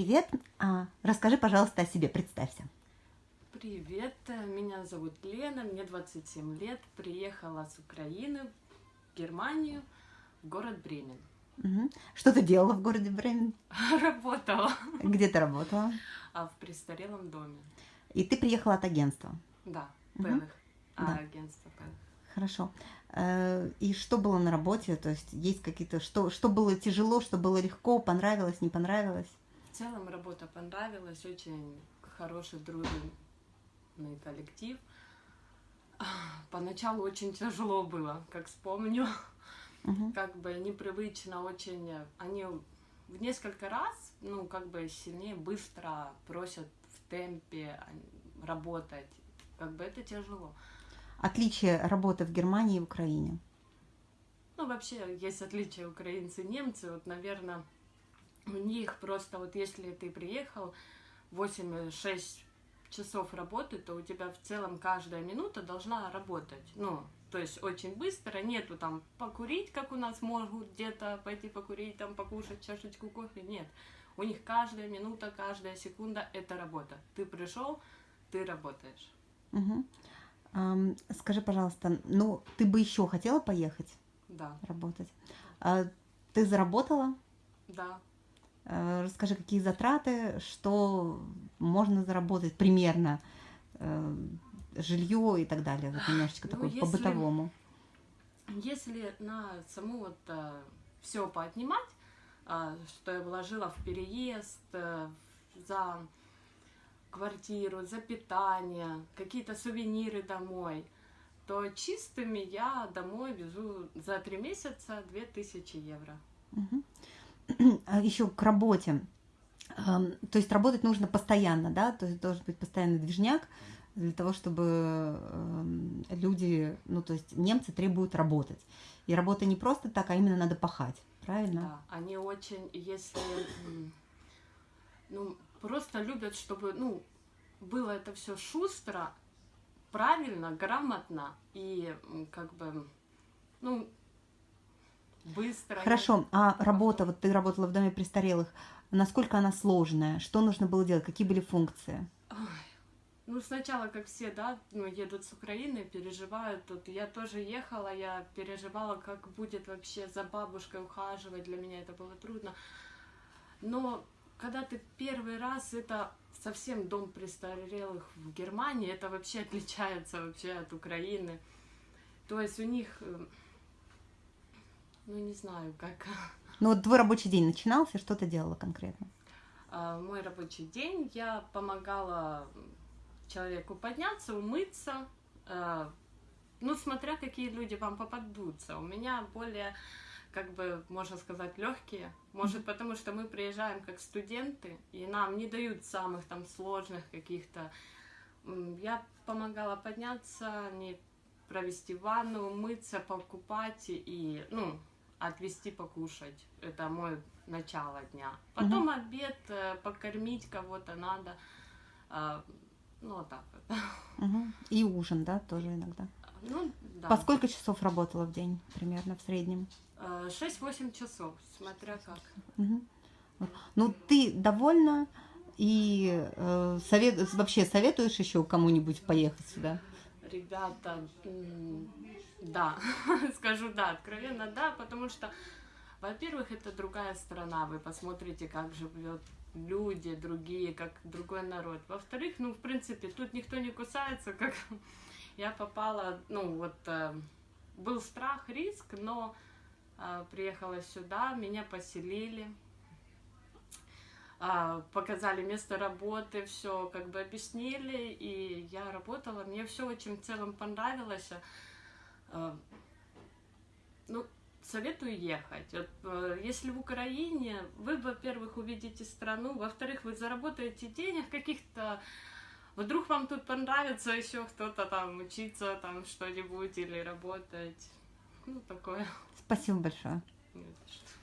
Привет. А, расскажи, пожалуйста, о себе, представься. Привет, меня зовут Лена, мне 27 лет, приехала с Украины в Германию, в город Бремен. Угу. Что ты делала в городе Бремен? Работала. Где ты работала? А в престарелом доме. И ты приехала от агентства? Да, Мгм. Пелых. А, Да. агентство Пелых. Хорошо. Э, И что было на работе? То есть есть какие-то... Что, что было тяжело, что было легко, понравилось, не понравилось? В целом работа понравилась, очень хороший, дружный коллектив. Поначалу очень тяжело было, как вспомню. Мгм. как бы непривычно очень. Они в несколько раз, ну, как бы сильнее, быстро просят в темпе работать. Как бы это тяжело. Отличие работы в Германии и в Украине. Ну, вообще, есть отличия украинцы и немцы. Вот, наверное, у них просто вот если ты приехал 8-6 часов работы, то у тебя в целом каждая минута должна работать. Ну, то есть очень быстро, нету там покурить, как у нас могут где-то пойти покурить, там покушать чашечку кофе. Нет. У них каждая минута, каждая секунда это работа. Ты пришел, ты работаешь. Мгм. Ам, Скажи, пожалуйста, ну, ты бы еще хотела поехать Да, работать? А Ты заработала? да. Э, Расскажи, какие затраты, что можно заработать примерно, э, жилье и так далее, вот немножечко Ну, такой по-бытовому. Если на саму вот все поотнимать, а, что я вложила в переезд, э, в- за квартиру, за питание, какие-то сувениры домой, то чистыми я домой везу за три месяца 2000 евро. Мгм. А еще к работе. То есть работать нужно постоянно, да? То есть должен быть постоянный движняк для того, чтобы эм, люди, ну то есть немцы требуют работать. И работа не просто так, а именно надо пахать, правильно? Да, они очень, если, ну, просто любят, чтобы, ну, было это все шустро, правильно, грамотно и как бы, ну, быстро. Хорошо, а работа, вот ты работала в доме престарелых, насколько она сложная? Что нужно было делать? Какие были функции? Ну, сначала, как все, да, ну, едут с Украины, переживают тут. Я тоже ехала, я переживала, как будет вообще за бабушкой ухаживать. Для меня это было трудно. Но когда ты первый раз, это совсем дом престарелых в Германии, это вообще отличается вообще от Украины. То есть у них, э, ну, не знаю, как... Ну вот твой рабочий день начинался, что ты делала конкретно? А, мой рабочий день я помогала человеку подняться, умыться, э, ну, смотря какие люди вам попадутся. У меня более, как бы, можно сказать, легкие. Может, потому что мы приезжаем как студенты, и нам не дают самых там сложных каких-то. Я помогала подняться, не провести ванну, умыться, покупать и, ну, отвезти покушать. Это мой начало дня. Потом обед, э, покормить кого-то надо. А, Ну, вот так вот. Мгм. И ужин, да, тоже иногда. Ну, да. По сколько часов работала в день примерно в среднем? Э, 6-8 часов, смотря как. Вот. Ну, ты довольна и э, совет, вообще советуешь еще кому-нибудь поехать сюда? Ребята, да, скажу да, откровенно да, потому что, во-первых, это другая страна, вы посмотрите, как живет люди другие, как другой народ. Во-вторых, ну, в принципе, тут никто не кусается, как я попала, ну, вот, э, был страх, риск, но э, приехала сюда, меня поселили, показали место работы, все как бы объяснили, и я работала. Мне все очень в целом понравилось. А, Ну, советую ехать. Вот, э, если в Украине, вы, во-первых, увидите страну, во-вторых, вы заработаете денег каких-то, вдруг вам тут понравится еще кто-то там учиться, там что-нибудь или работать. Ну, такое. Спасибо большое. Не за что.